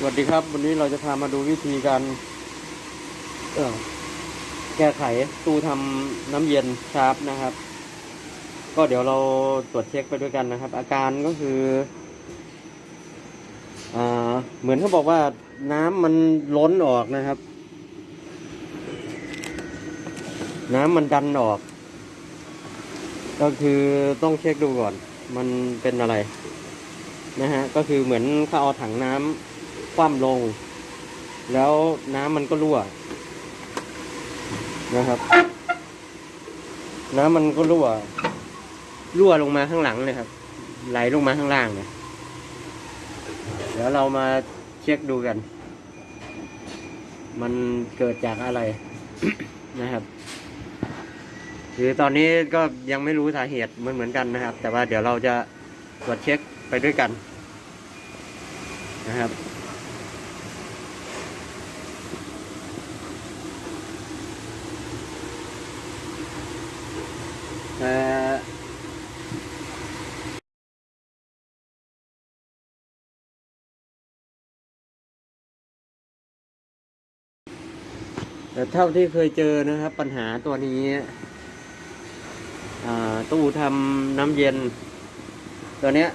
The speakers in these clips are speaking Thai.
สวัสดีครับ วันนี้เราจะพามาดูวิธีการ เออแก้ไขตู้ทำน้ำเย็นชาร์ปนะครับ ก็เดี๋ยวเราตรวจเช็คไปด้วยกันนะครับ อาการก็คืออ่าเหมือนเขาบอกว่าน้ำมันล้นออกนะครับ น้ำมันดันออก ก็คือต้องเช็คดูก่อน มันเป็นอะไรนะฮะก็คือเหมือนเขาเอาถังน้ำ คว่ำลง แล้วน้ำมันก็รั่วนะครับ น้ำมันก็รั่ว รั่วลงมาข้างหลังเลยครับ ไหลลงมาข้างล่างเนี่ยเดี๋ยวเรามาเช็คดูกัน มันเกิดจากอะไรนะครับคือตอนนี้ก็ยังไม่รู้สาเหตุเหมือนเหมือนกันนะครับ แต่ว่าเดี๋ยวเราจะตรวจเช็คไปด้วยกันนะครับ เอ่แต่เท่าที่เคยเจอนะครับ ปัญหาตัวนี้ตู้ทำน้ำเย็น ตัวเนี้ย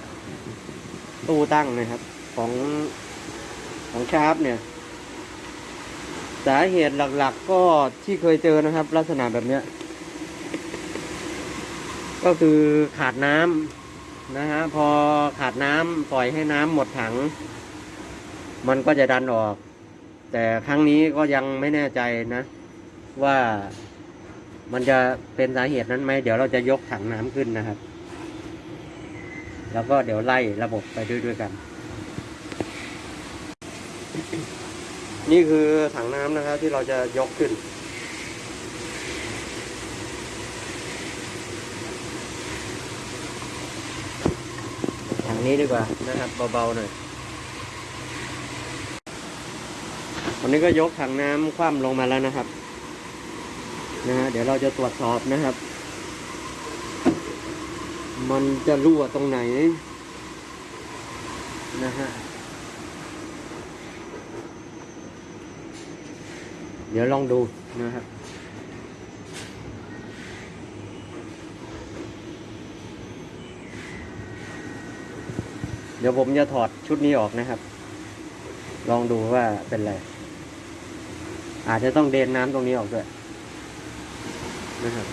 ตู้ตั้งนะครับ ของของชาร์ปเนี่ย สาเหตุหลักๆก็ที่เคยเจอนะครับ ลักษณะแบบเนี้ย ก็คือขาดน้ำนะฮะพอขาดน้ำปล่อยให้น้ำหมดถัง มันก็จะดันออก แต่ครั้งนี้ก็ยังไม่แน่ใจนะ ว่ามันจะเป็นสาเหตุนั้นไหมเดี๋ยวเราจะยกถังน้ำขึ้นนะครับ แล้วก็เดี๋ยวไล่ระบบไปด้วยด้วยกัน นี่คือถังน้ำนะครับที่เราจะยกขึ้น นี้ดีกว่านะครับเบาๆหน่อยวันนี้ก็ยกถังน้ำคว่ำลงมาแล้วนะครับนะฮะเดี๋ยวเราจะตรวจสอบนะครับ มันจะรั่วตรงไหนนะฮะเดี๋ยวลองดูนะครับ ดี๋ยวผมจะถอดชุดนี้ออกนะครับ ลองดูว่าเป็นไร อาจจะต้องเดนน้ำตรงนี้ออกด้วยนะครับ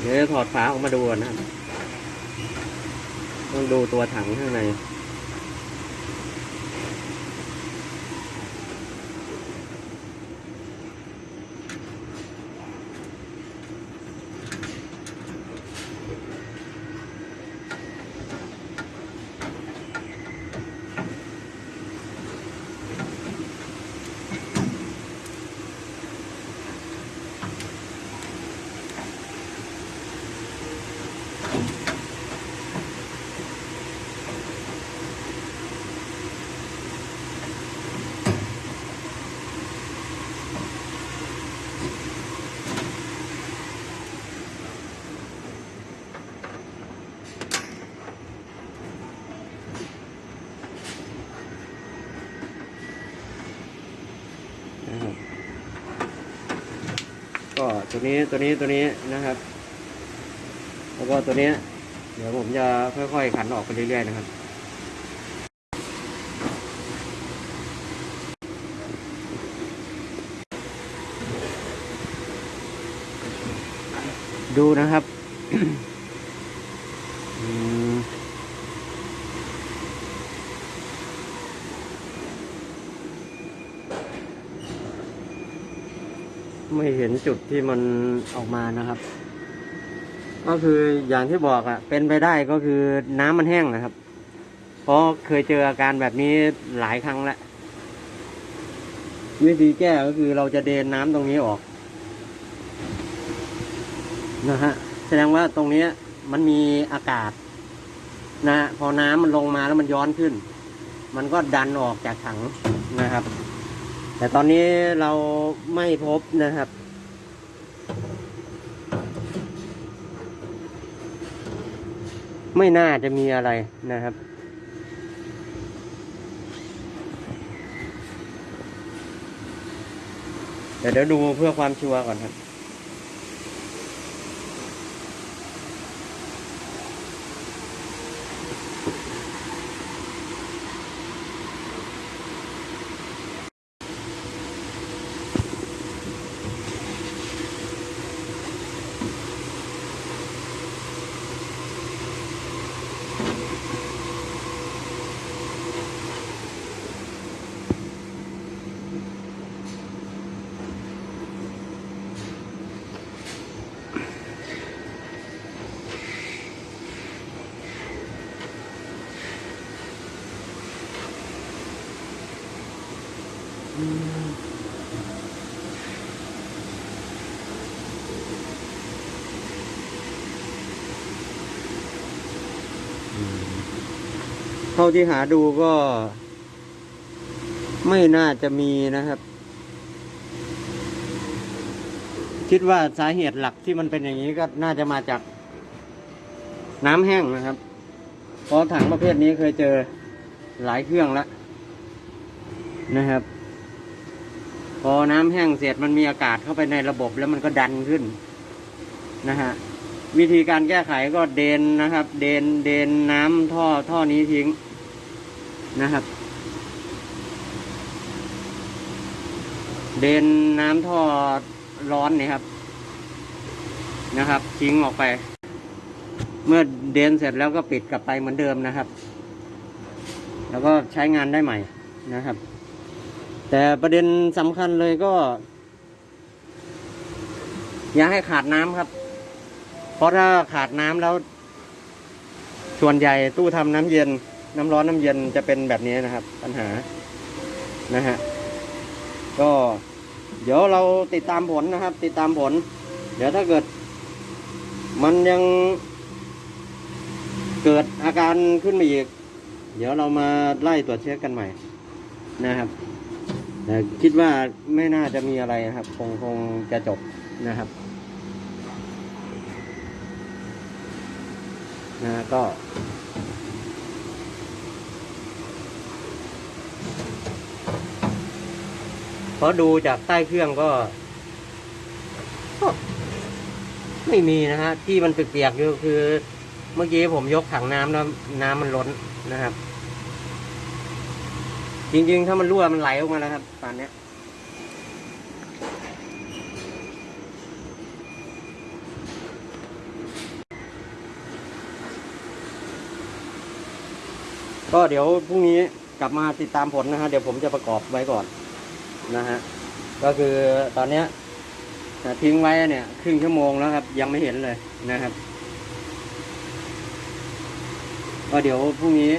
เดี๋ยวถอดฝาออกมาดูก่อนนะครับ ต้องดูตัว ก็ตัวนี้ตัวนี้ตัวนี้นะครับ แล้วก็ตัวนี้ เดี๋ยวผมจะค่อยๆขันออกไปเรื่อยๆนะครับดูนะครับ ไม่เห็นจุดที่มันออกมานะครับ ก็คืออย่างที่บอกอะเป็นไปได้ก็คือน้ำมันแห้งนะครับ เพราะเคยเจออาการแบบนี้หลายครั้งแล้ววิธีแก้ก็คือเราจะเดนน้ำตรงนี้ออก นะฮะแสดงว่าตรงเนี้ยมันมีอากาศนะฮะพอน้ำมันลงมาแล้วมันย้อนขึ้น มันก็ดันออกจากถังนะครับ แต่ตอนนี้เราไม่พบนะครับ ไม่น่าจะมีอะไรนะครับเดี๋ยวเดี๋ยวดูเพื่อความชัวร์ก่อนครับ เท่าที่หาดูก็ ไม่น่าจะมีนะครับ คิดว่าสาเหตุหลักที่มันเป็นอย่างนี้ก็น่าจะมาจาก น้ำแห้งนะครับ เพราะถังประเภทนี้เคยเจอหลายเครื่องแล้วนะครับ พอน้ำแห้งเสร็จมันมีอากาศเข้าไปในระบบแล้วมันก็ดันขึ้นนะฮะ วิธีการแก้ไขก็เดนนะครับ เดนเดนน้ำท่อท่อนี้ทิ้งนะครับ เดนน้ำท่อร้อนนี่ครับ นะครับ ทิ้งออกไป เมื่อเดนเสร็จแล้วก็ปิดกลับไปเหมือนเดิมนะครับ แล้วก็ใช้งานได้ใหม่นะครับ แต่ประเด็นสำคัญเลยก็ อย่าให้ขาดน้ำครับ เพราะถ้าขาดน้ำแล้ว ส่วนใหญ่ตู้ทำน้ำเย็น น้ำร้อนน้ำเย็นจะเป็นแบบนี้นะครับ ปัญหานะฮะก็เดี๋ยวเราติดตามผลนะครับ ติดตามผล เดี๋ยวถ้าเกิด มันยังเกิดอาการขึ้นมาอีก เดี๋ยวเรามาไล่ตรวจเช็คกันใหม่นะครับแต่คิดว่าไม่น่าจะมีอะไรนะครับ คงคงจะจบนะครับ นะก็พราะดูจากใต้เครื่องก็ ก็ไม่มีนะฮะ ที่มันเปียกๆอยู่คือ เมื่อกี้ผมยกถังน้ำแล้วน้ำมันล้นนะครับ จริงๆ ถ้ามันรั่วมันไหลออกมาแล้วครับตอนนี้ย ก็เดี๋ยวพรุ่งนี้กลับมาติดตามผลนะฮะเดี๋ยวผมจะประกอบไว้ก่อนนะฮะก็คือตอนเนี้ยทิ้งไว้เนี่ยครึ่งชั่วโมงแล้วครับ ยังไม่เห็นเลยนะครับ ก็เดี๋ยวพรุ่งนี้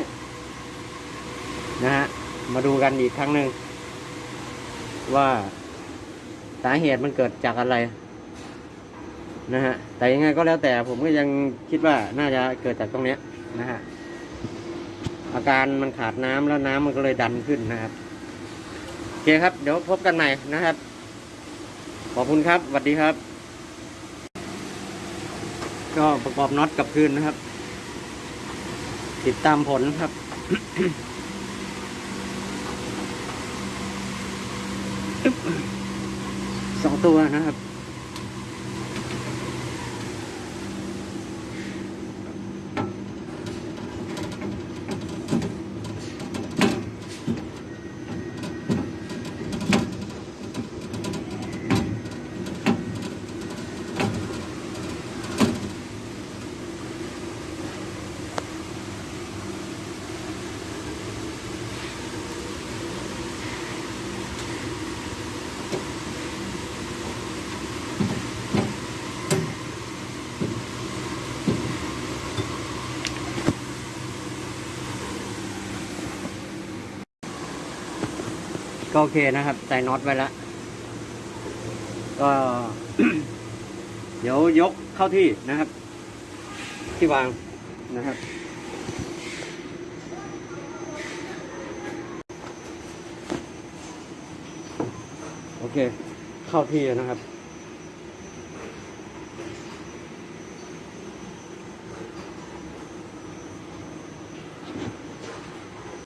นะฮะมาดูกันอีกครั้งหนึ่งว่าสาเหตุมันเกิดจากอะไร นะฮะแต่ยังไงก็แล้วแต่ผมก็ยังคิดว่าน่าจะเกิดจากตรงเนี้ยนะฮะ อาการมันขาดน้ำแล้วน้ำมันก็เลยดันขึ้นนะครับโอเคครับ เดี๋ยวพบกันใหม่นะครับ ขอบคุณครับสวัสดีครับ ก็ประกอบน็อตกับคืนนะครับ ติดตามผลครับสองตัวนะครับ ก็โอเคนะครับใส่น็อตไว้แล้ว ก็ เดี๋ยวยกเข้าที่นะครับ ที่วางนะครับโอเค เข้าที่นะครับ